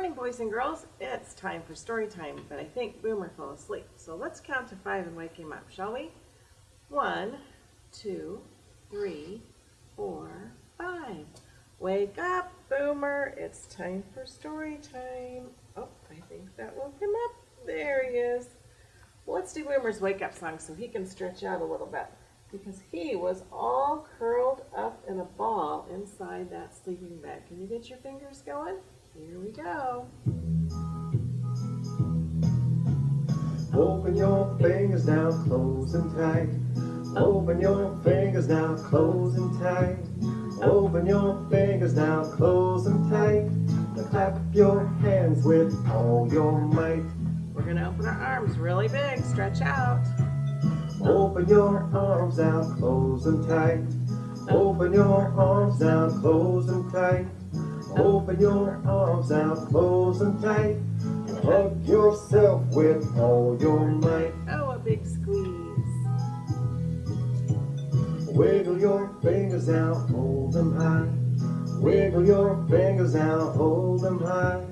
morning, boys and girls. It's time for story time, but I think Boomer fell asleep. So let's count to five and wake him up, shall we? One, two, three, four, five. Wake up, Boomer. It's time for story time. Oh, I think that woke him up. There he is. Let's do Boomer's wake up song so he can stretch out a little bit because he was all curled up in a ball inside that sleeping bag. Can you get your fingers going? Here we go. Open your fingers now, close them tight. Open your fingers now, close them tight. Open your fingers now, close them tight. Now clap your hands with all your might. We're going to open our arms really big, stretch out. Open your arms now, close them tight. Open your arms now, close them tight. Open your arms now, close them tight. Hug yourself with all your might. Oh, a big squeeze. Wiggle your fingers now, hold them high. Wiggle your fingers now, hold them high.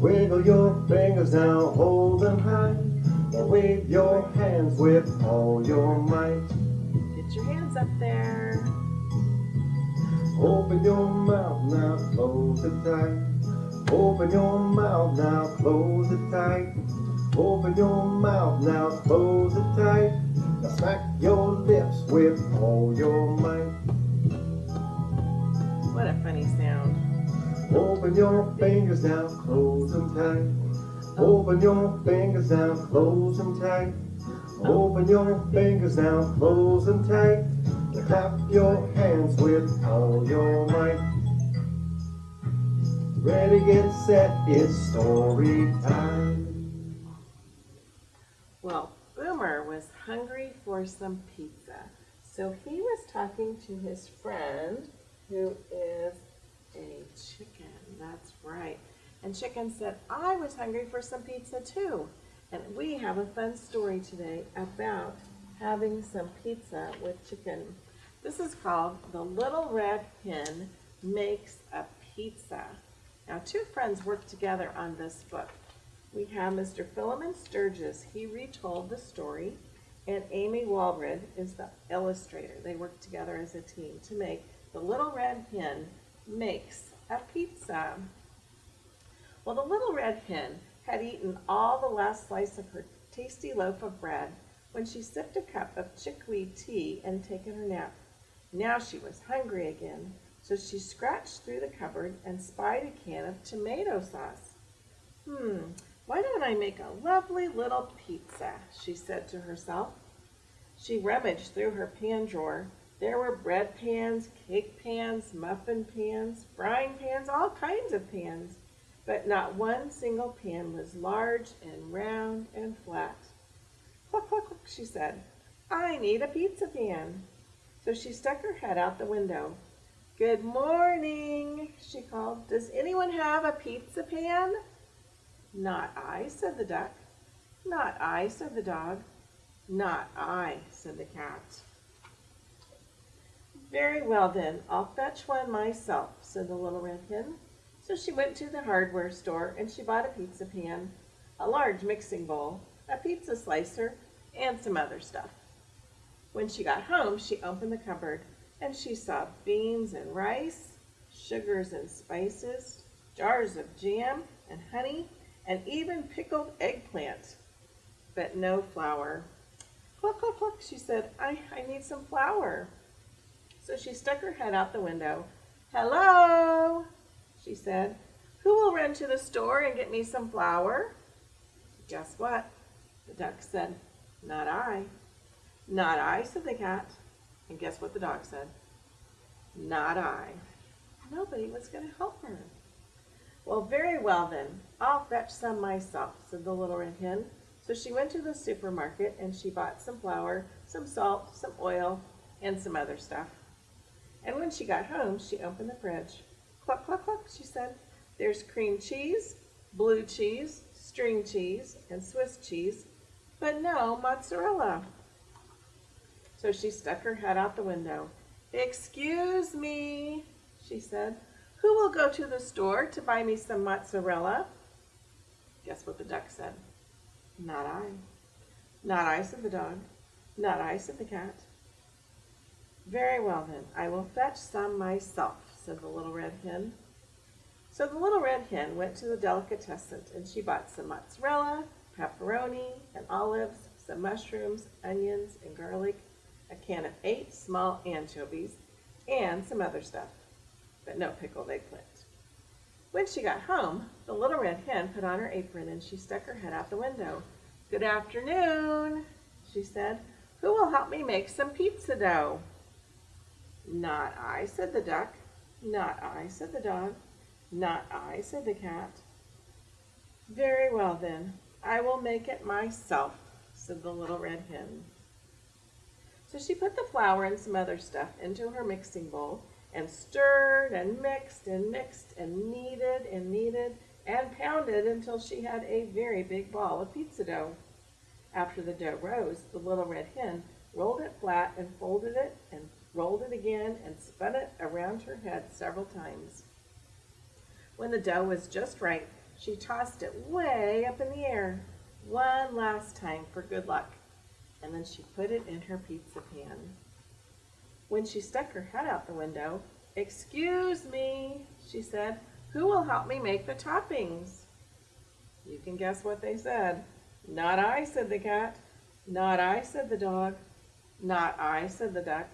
Wiggle your fingers now, hold them high. And wave your hands with all your might. Get your hands up there. Open your mouth now, close it tight. Open your mouth now, close it tight. Open your mouth now, close it tight. Now smack your lips with all your might. What a funny sound. Open your fingers now, close them tight. Open your fingers now, close them tight. Open your fingers now, close them tight. Clap your hands with all your might. Ready, get set, it's story time. Well, Boomer was hungry for some pizza. So he was talking to his friend who is a chicken. That's right. And Chicken said, I was hungry for some pizza too. And we have a fun story today about having some pizza with chicken. This is called The Little Red Hen Makes a Pizza. Now, two friends worked together on this book. We have Mr. Philemon Sturgis. He retold the story. And Amy Walrod is the illustrator. They worked together as a team to make The Little Red Hen Makes a Pizza. Well, the little red hen had eaten all the last slice of her tasty loaf of bread when she sipped a cup of chickweed tea and taken her nap. Now she was hungry again, so she scratched through the cupboard and spied a can of tomato sauce. Hmm, why don't I make a lovely little pizza, she said to herself. She rummaged through her pan drawer. There were bread pans, cake pans, muffin pans, frying pans, all kinds of pans but not one single pan was large and round and flat. Cluck, cluck, cluck, she said. I need a pizza pan. So she stuck her head out the window. Good morning, she called. Does anyone have a pizza pan? Not I, said the duck. Not I, said the dog. Not I, said the cat. Very well then, I'll fetch one myself, said the little red hen. So she went to the hardware store and she bought a pizza pan, a large mixing bowl, a pizza slicer, and some other stuff. When she got home, she opened the cupboard and she saw beans and rice, sugars and spices, jars of jam and honey, and even pickled eggplant, but no flour. Cluck, cluck, cluck, she said, I, I need some flour. So she stuck her head out the window. Hello, she said. Who will run to the store and get me some flour? Guess what? The duck said, Not I. Not I, said the cat. And guess what the dog said? Not I. Nobody was going to help her. Well, very well then. I'll fetch some myself, said the little red hen. So she went to the supermarket and she bought some flour, some salt, some oil, and some other stuff. And when she got home, she opened the fridge. Cluck, cluck, cluck, she said. There's cream cheese, blue cheese, string cheese, and Swiss cheese, but no mozzarella. So she stuck her head out the window. Excuse me, she said. Who will go to the store to buy me some mozzarella? Guess what the duck said? Not I. Not I, said the dog. Not I, said the cat. Very well then, I will fetch some myself, said the little red hen. So the little red hen went to the delicatessen and she bought some mozzarella, pepperoni, and olives, some mushrooms, onions, and garlic, a can of eight small anchovies, and some other stuff, but no pickled eggplant. When she got home, the little red hen put on her apron and she stuck her head out the window. Good afternoon, she said. Who will help me make some pizza dough? Not I, said the duck. Not I, said the dog. Not I, said the cat. Very well then, I will make it myself, said the little red hen. So she put the flour and some other stuff into her mixing bowl and stirred and mixed and mixed and kneaded and kneaded and pounded until she had a very big ball of pizza dough. After the dough rose, the little red hen rolled it flat and folded it and rolled it again and spun it around her head several times. When the dough was just right, she tossed it way up in the air one last time for good luck, and then she put it in her pizza pan. When she stuck her head out the window, Excuse me, she said, who will help me make the toppings? You can guess what they said. Not I, said the cat. Not I, said the dog. Not I, said the duck.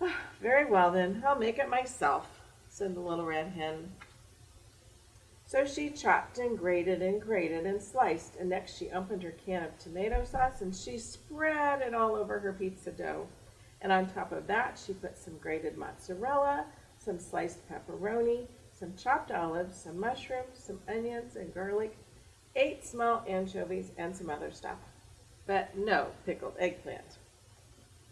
Ah, very well then, I'll make it myself, said the little red hen. So she chopped and grated and grated and sliced, and next she opened her can of tomato sauce and she spread it all over her pizza dough. And on top of that, she put some grated mozzarella, some sliced pepperoni, some chopped olives, some mushrooms, some onions and garlic, eight small anchovies, and some other stuff. But no pickled eggplant.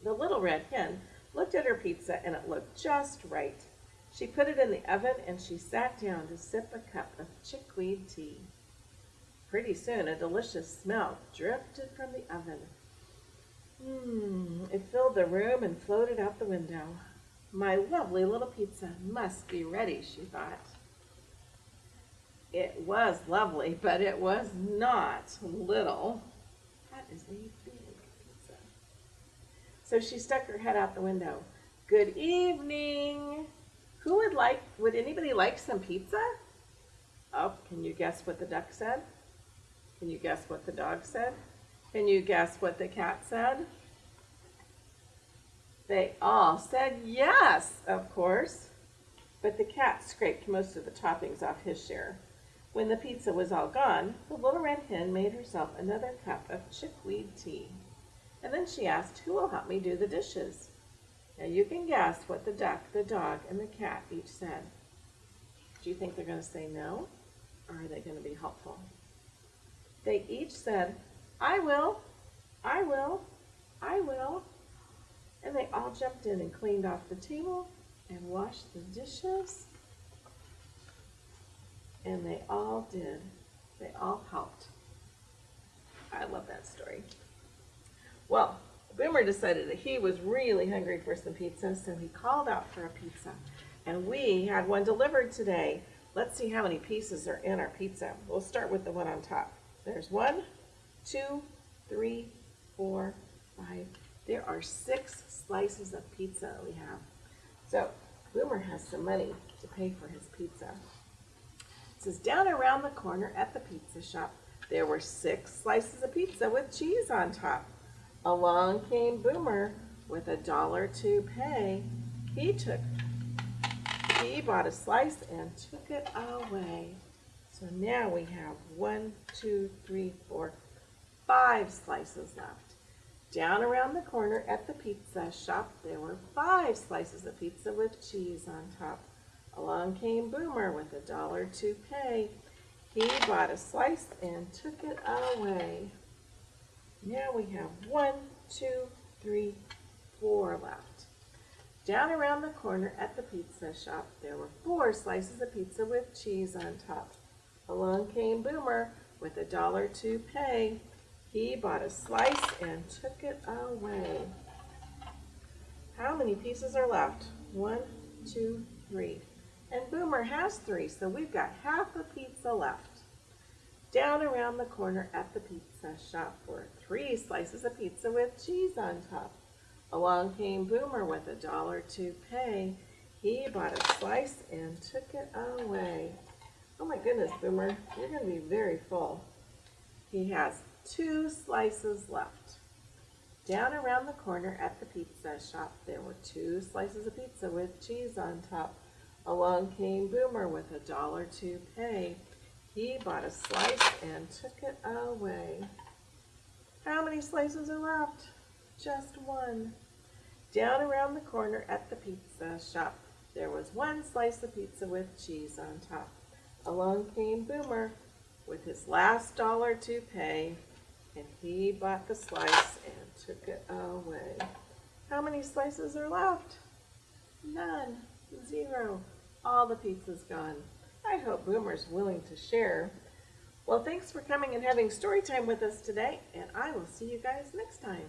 The little red hen looked at her pizza and it looked just right. She put it in the oven and she sat down to sip a cup of chickweed tea. Pretty soon a delicious smell drifted from the oven. Mmm, it filled the room and floated out the window. My lovely little pizza must be ready, she thought. It was lovely, but it was not little. That is a big pizza. So she stuck her head out the window. Good evening. Who would like, would anybody like some pizza? Oh, can you guess what the duck said? Can you guess what the dog said? Can you guess what the cat said? They all said yes, of course. But the cat scraped most of the toppings off his share. When the pizza was all gone, the little red hen made herself another cup of chickweed tea. And then she asked, who will help me do the dishes? Now you can guess what the duck, the dog, and the cat each said. Do you think they're going to say no? Or are they going to be helpful? They each said, I will, I will, I will. And they all jumped in and cleaned off the table and washed the dishes. And they all did. They all helped. I love that story. Well, Boomer decided that he was really hungry for some pizza, so he called out for a pizza. And we had one delivered today. Let's see how many pieces are in our pizza. We'll start with the one on top. There's one, two, three, four, five. There are six slices of pizza we have. So Boomer has some money to pay for his pizza. It says down around the corner at the pizza shop, there were six slices of pizza with cheese on top. Along came Boomer with a dollar to pay. He took, he bought a slice and took it away. So now we have one, two, three, four, five slices left. Down around the corner at the pizza shop, there were five slices of pizza with cheese on top. Along came Boomer with a dollar to pay. He bought a slice and took it away. Now we have one, two, three, four left. Down around the corner at the pizza shop, there were four slices of pizza with cheese on top. Along came Boomer with a dollar to pay. He bought a slice and took it away. How many pieces are left? One, two, three. And Boomer has three, so we've got half a pizza left. Down around the corner at the pizza shop were three slices of pizza with cheese on top. Along came Boomer with a dollar to pay. He bought a slice and took it away. Oh my goodness, Boomer, you're going to be very full. He has two slices left. Down around the corner at the pizza shop, there were two slices of pizza with cheese on top. Along came Boomer with a dollar to pay. He bought a slice and took it away. How many slices are left? Just one. Down around the corner at the pizza shop, there was one slice of pizza with cheese on top. Along came Boomer with his last dollar to pay, and he bought the slice and took it away. How many slices are left? None. Zero. All the pizza's gone. I hope Boomer's willing to share. Well, thanks for coming and having story time with us today, and I will see you guys next time.